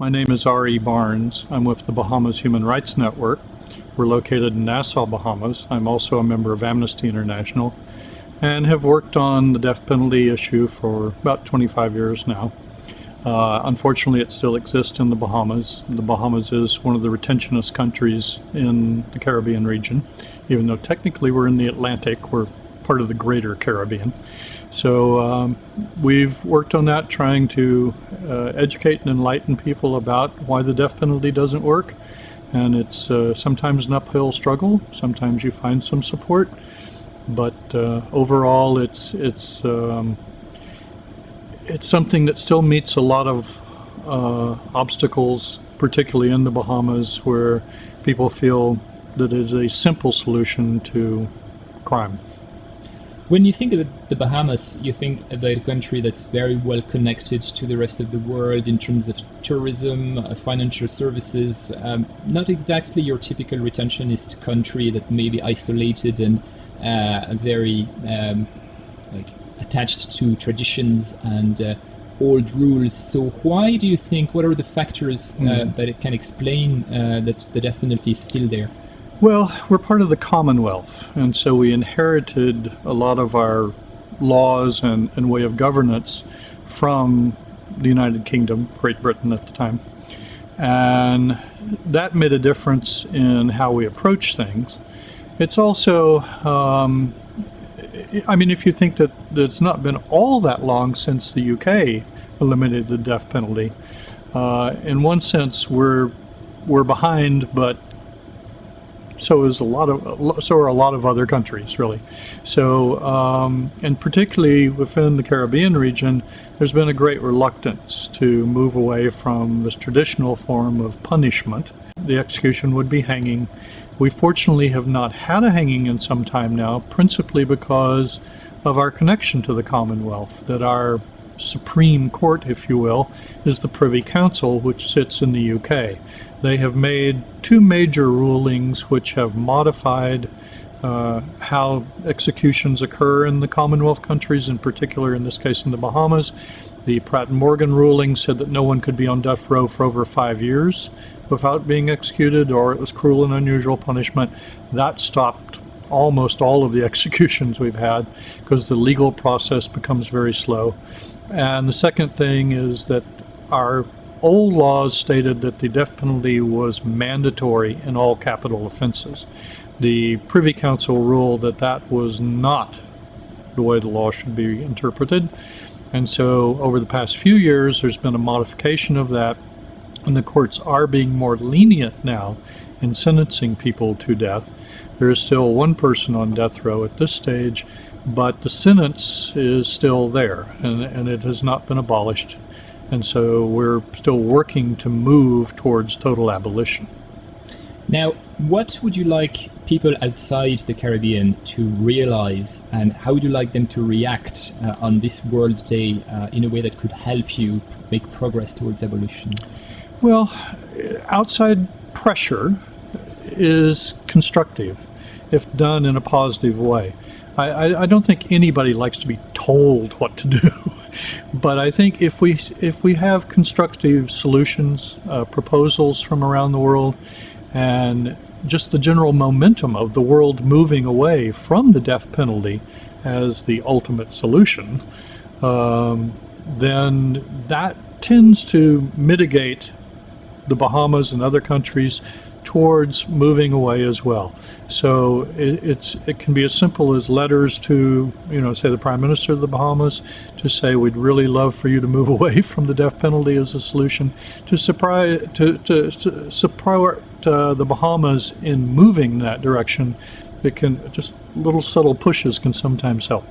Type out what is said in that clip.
My name is R.E. Barnes. I'm with the Bahamas Human Rights Network. We're located in Nassau, Bahamas. I'm also a member of Amnesty International and have worked on the death penalty issue for about 25 years now. Uh, unfortunately, it still exists in the Bahamas. The Bahamas is one of the retentionist countries in the Caribbean region, even though technically we're in the Atlantic. We're part of the greater Caribbean. So um, we've worked on that, trying to uh, educate and enlighten people about why the death penalty doesn't work. And it's uh, sometimes an uphill struggle. Sometimes you find some support, but uh, overall, it's it's um, it's something that still meets a lot of uh, obstacles, particularly in the Bahamas, where people feel that it is a simple solution to crime. When you think of the Bahamas, you think about a country that's very well connected to the rest of the world in terms of tourism, uh, financial services. Um, not exactly your typical retentionist country that may be isolated and uh, very um, like attached to traditions and uh, old rules. So why do you think? What are the factors mm. that can explain uh, that the death penalty is still there? Well, we're part of the Commonwealth, and so we inherited a lot of our laws and, and way of governance from the United Kingdom, Great Britain at the time. And that made a difference in how we approach things. It's also, um, I mean, if you think that, it's not been all that long since the UK eliminated the death penalty, uh, in one sense, we're we're behind, but so is a lot of so are a lot of other countries really. So um, and particularly within the Caribbean region there's been a great reluctance to move away from this traditional form of punishment. The execution would be hanging. We fortunately have not had a hanging in some time now principally because of our connection to the Commonwealth that our Supreme Court, if you will, is the Privy Council, which sits in the UK. They have made two major rulings which have modified uh, how executions occur in the Commonwealth countries, in particular in this case in the Bahamas. The Pratt and Morgan ruling said that no one could be on death row for over five years without being executed or it was cruel and unusual punishment. That stopped almost all of the executions we've had because the legal process becomes very slow. And the second thing is that our old laws stated that the death penalty was mandatory in all capital offenses. The Privy Council ruled that that was not the way the law should be interpreted. And so over the past few years, there's been a modification of that, and the courts are being more lenient now in sentencing people to death. There is still one person on death row at this stage, but the sentence is still there, and, and it has not been abolished. And so we're still working to move towards total abolition. Now, what would you like people outside the Caribbean to realize, and how would you like them to react uh, on this World Day uh, in a way that could help you make progress towards abolition? Well, outside pressure is constructive if done in a positive way. I, I, I don't think anybody likes to be told what to do. but I think if we if we have constructive solutions, uh, proposals from around the world, and just the general momentum of the world moving away from the death penalty as the ultimate solution, um, then that tends to mitigate the Bahamas and other countries towards moving away as well. So it, it's it can be as simple as letters to you know say the Prime Minister of the Bahamas to say we'd really love for you to move away from the death penalty as a solution to surprise to, to, to support uh, the Bahamas in moving that direction. It can just little subtle pushes can sometimes help.